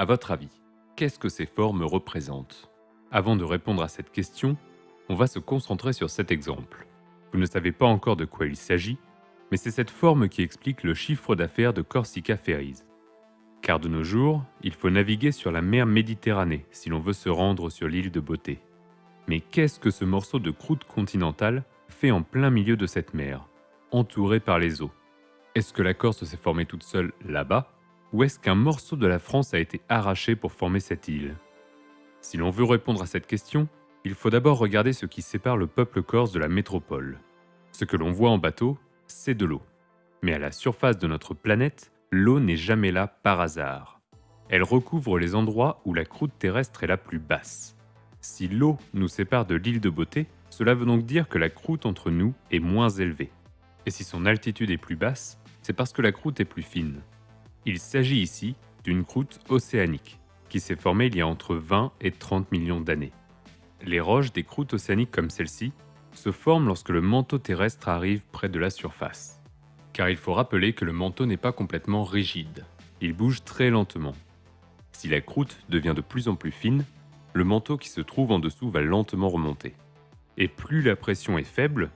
À votre avis, qu'est-ce que ces formes représentent? Avant de répondre à cette question, on va se concentrer sur cet exemple. Vous ne savez pas encore de quoi il s'agit, mais c'est cette forme qui explique le chiffre d'affaires de Corsica Ferries. Car de nos jours, il faut naviguer sur la mer Méditerranée si l'on veut se rendre sur l'île de Beauté. Mais qu'est-ce que ce morceau de croûte continentale fait en plein milieu de cette mer, entouré par les eaux? Est-ce que la Corse s'est formée toute seule là-bas? Ou est-ce qu'un morceau de la France a été arraché pour former cette île? Si l'on veut répondre à cette question, il faut d'abord regarder ce qui sépare le peuple corse de la métropole. Ce que l'on voit en bateau, c'est de l'eau. Mais à la surface de notre planète, l'eau n'est jamais là par hasard. Elle recouvre les endroits où la croûte terrestre est la plus basse. Si l'eau nous sépare de l'île de Beauté, cela veut donc dire que la croûte entre nous est moins élevée. Et si son altitude est plus basse, c'est parce que la croûte est plus fine. Il s'agit ici d'une croûte océanique, qui s'est formée il y a entre 20 et 30 millions d'années. Les roches des croûtes océaniques comme celle-ci se forment lorsque le manteau terrestre arrive près de la surface. Car il faut rappeler que le manteau n'est pas complètement rigide, il bouge très lentement. Si la croûte devient de plus en plus fine, le manteau qui se trouve en dessous va lentement remonter. Et plus la pression est faible,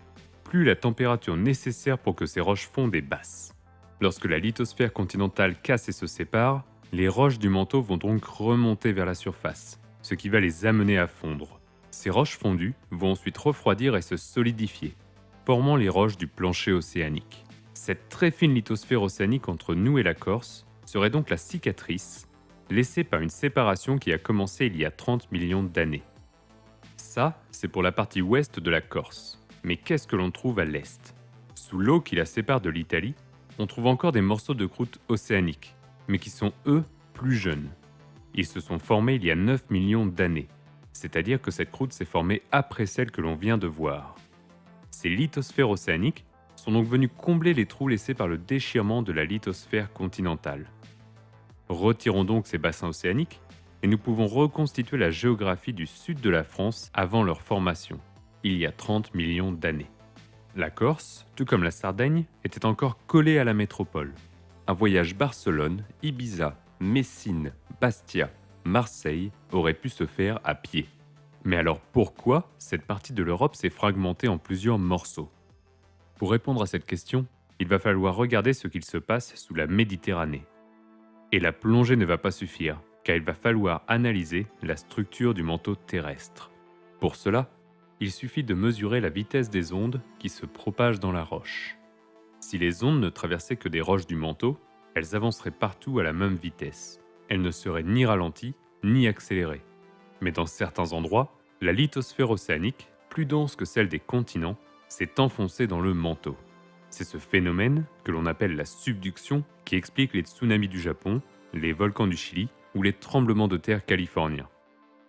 plus la température nécessaire pour que ces roches fondent est basse. Lorsque la lithosphère continentale casse et se sépare, les roches du manteau vont donc remonter vers la surface, ce qui va les amener à fondre. Ces roches fondues vont ensuite refroidir et se solidifier, formant les roches du plancher océanique. Cette très fine lithosphère océanique entre nous et la Corse serait donc la cicatrice laissée par une séparation qui a commencé il y a 30 millions d'années. Ça, c'est pour la partie ouest de la Corse. Mais qu'est-ce que l'on trouve à l'est? Sous l'eau qui la sépare de l'Italie, on trouve encore des morceaux de croûte océanique, mais qui sont eux plus jeunes. Ils se sont formés il y a 9 millions d'années, c'est-à-dire que cette croûte s'est formée après celle que l'on vient de voir. Ces lithosphères océaniques sont donc venus combler les trous laissés par le déchirement de la lithosphère continentale. Retirons donc ces bassins océaniques et nous pouvons reconstituer la géographie du sud de la France avant leur formation, il y a 30 millions d'années. La Corse, tout comme la Sardaigne, était encore collée à la métropole. Un voyage Barcelone, Ibiza, Messine, Bastia, Marseille aurait pu se faire à pied. Mais alors pourquoi cette partie de l'Europe s'est fragmentée en plusieurs morceaux? Pour répondre à cette question, il va falloir regarder ce qu'il se passe sous la Méditerranée. Et la plongée ne va pas suffire, car il va falloir analyser la structure du manteau terrestre. Pour cela, il suffit de mesurer la vitesse des ondes qui se propagent dans la roche. Si les ondes ne traversaient que des roches du manteau, elles avanceraient partout à la même vitesse elle ne serait ni ralentie ni accélérée. Mais dans certains endroits, la lithosphère océanique, plus dense que celle des continents, s'est enfoncée dans le manteau. C'est ce phénomène, que l'on appelle la subduction, qui explique les tsunamis du Japon, les volcans du Chili ou les tremblements de terre californiens.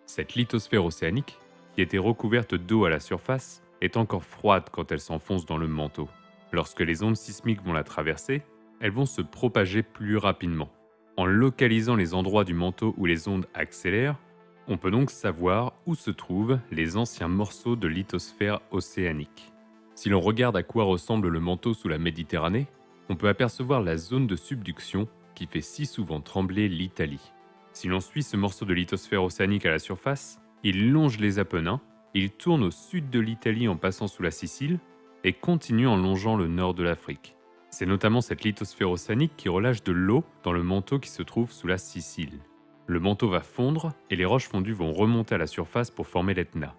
Cette lithosphère océanique, qui était recouverte d'eau à la surface, est encore froide quand elle s'enfonce dans le manteau. Lorsque les ondes sismiques vont la traverser, elles vont se propager plus rapidement. En localisant les endroits du manteau où les ondes accélèrent, on peut donc savoir où se trouvent les anciens morceaux de lithosphère océanique. Si l'on regarde à quoi ressemble le manteau sous la Méditerranée, on peut apercevoir la zone de subduction qui fait si souvent trembler l'Italie. Si l'on suit ce morceau de lithosphère océanique à la surface, il longe les Apennins, il tourne au sud de l'Italie en passant sous la Sicile et continue en longeant le nord de l'Afrique. C'est notamment cette lithosphère océanique qui relâche de l'eau dans le manteau qui se trouve sous la Sicile. Le manteau va fondre et les roches fondues vont remonter à la surface pour former l'Etna.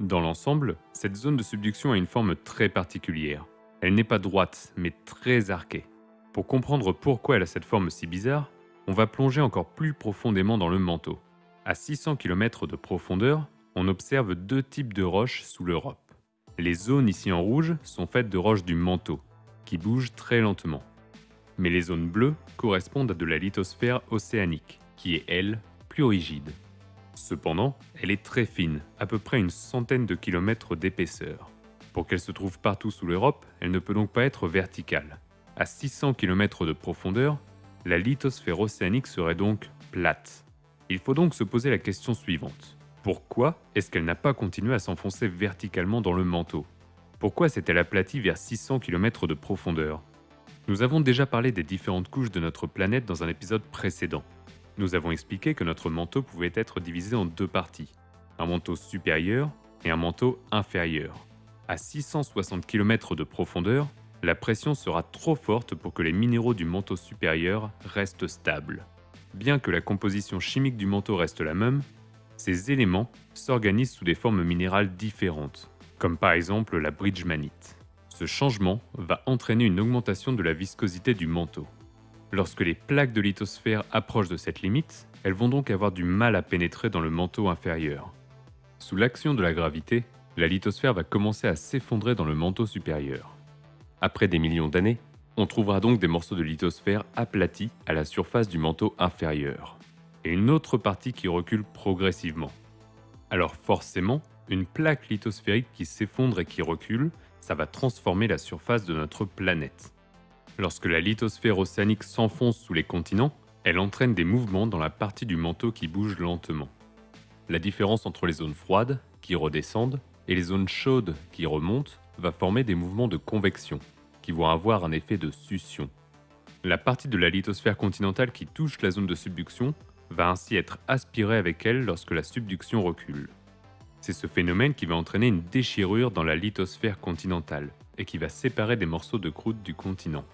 Dans l'ensemble, cette zone de subduction a une forme très particulière. Elle n'est pas droite, mais très arquée. Pour comprendre pourquoi elle a cette forme si bizarre, on va plonger encore plus profondément dans le manteau. À 600 km de profondeur, on observe deux types de roches sous l'Europe. Les zones ici en rouge sont faites de roches du manteau, qui bouge très lentement. Mais les zones bleues correspondent à de la lithosphère océanique, qui est, elle, plus rigide. Cependant, elle est très fine, à peu près une centaine de kilomètres d'épaisseur. Pour qu'elle se trouve partout sous l'Europe, elle ne peut donc pas être verticale. À 600 km de profondeur, la lithosphère océanique serait donc plate. Il faut donc se poser la question suivante. Pourquoi est-ce qu'elle n'a pas continué à s'enfoncer verticalement dans le manteau? Pourquoi s'est-elle aplatie vers 600 km de profondeur? Nous avons déjà parlé des différentes couches de notre planète dans un épisode précédent. Nous avons expliqué que notre manteau pouvait être divisé en deux parties, un manteau supérieur et un manteau inférieur. À 660 km de profondeur, la pression sera trop forte pour que les minéraux du manteau supérieur restent stables. Bien que la composition chimique du manteau reste la même, ces éléments s'organisent sous des formes minérales différentes, comme par exemple la bridgemanite. Ce changement va entraîner une augmentation de la viscosité du manteau. Lorsque les plaques de lithosphère approchent de cette limite, elles vont donc avoir du mal à pénétrer dans le manteau inférieur. Sous l'action de la gravité, la lithosphère va commencer à s'effondrer dans le manteau supérieur. Après des millions d'années, on trouvera donc des morceaux de lithosphère aplatis à la surface du manteau inférieur, et une autre partie qui recule progressivement. Alors forcément, une plaque lithosphérique qui s'effondre et qui recule ça va transformer la surface de notre planète. Lorsque la lithosphère océanique s'enfonce sous les continents, elle entraîne des mouvements dans la partie du manteau qui bouge lentement. La différence entre les zones froides, qui redescendent, et les zones chaudes, qui remontent, va former des mouvements de convection, qui vont avoir un effet de succion. La partie de la lithosphère continentale qui touche la zone de subduction va ainsi être aspirée avec elle lorsque la subduction recule. C'est ce phénomène qui va entraîner une déchirure dans la lithosphère continentale et qui va séparer des morceaux de croûte du continent.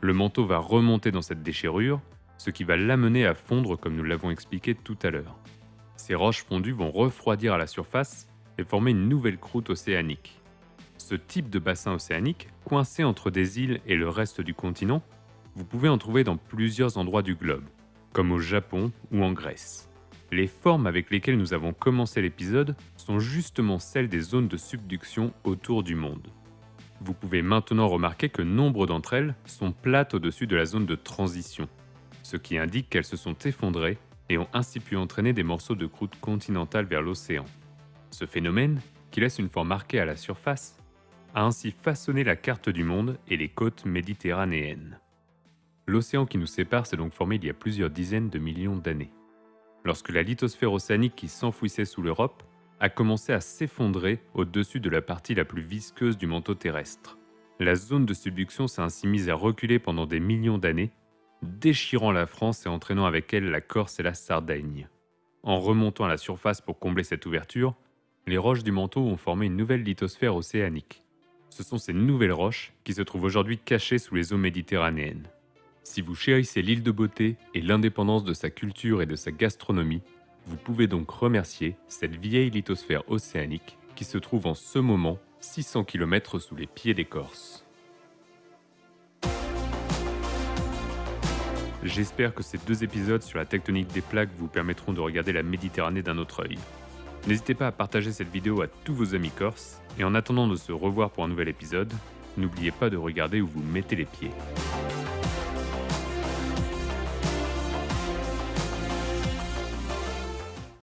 Le manteau va remonter dans cette déchirure, ce qui va l'amener à fondre comme nous l'avons expliqué tout à l'heure. Ces roches fondues vont refroidir à la surface et former une nouvelle croûte océanique. Ce type de bassin océanique, coincé entre des îles et le reste du continent, vous pouvez en trouver dans plusieurs endroits du globe, comme au Japon ou en Grèce. Les formes avec lesquelles nous avons commencé l'épisode sont justement celles des zones de subduction autour du monde. Vous pouvez maintenant remarquer que nombre d'entre elles sont plates au-dessus de la zone de transition, ce qui indique qu'elles se sont effondrées et ont ainsi pu entraîner des morceaux de croûte continentale vers l'océan. Ce phénomène, qui laisse une forme marquée à la surface, a ainsi façonné la carte du monde et les côtes méditerranéennes. L'océan qui nous sépare s'est donc formé il y a plusieurs dizaines de millions d'années lorsque la lithosphère océanique qui s'enfouissait sous l'Europe a commencé à s'effondrer au-dessus de la partie la plus visqueuse du manteau terrestre. La zone de subduction s'est ainsi mise à reculer pendant des millions d'années, déchirant la France et entraînant avec elle la Corse et la Sardaigne. En remontant à la surface pour combler cette ouverture, les roches du manteau ont formé une nouvelle lithosphère océanique. Ce sont ces nouvelles roches qui se trouvent aujourd'hui cachées sous les eaux méditerranéennes. Si vous chérissez l'île de beauté et l'indépendance de sa culture et de sa gastronomie, vous pouvez donc remercier cette vieille lithosphère océanique qui se trouve en ce moment 600 km sous les pieds des Corses. J'espère que ces deux épisodes sur la tectonique des plaques vous permettront de regarder la Méditerranée d'un autre œil. N'hésitez pas à partager cette vidéo à tous vos amis corses, et en attendant de se revoir pour un nouvel épisode, n'oubliez pas de regarder où vous mettez les pieds.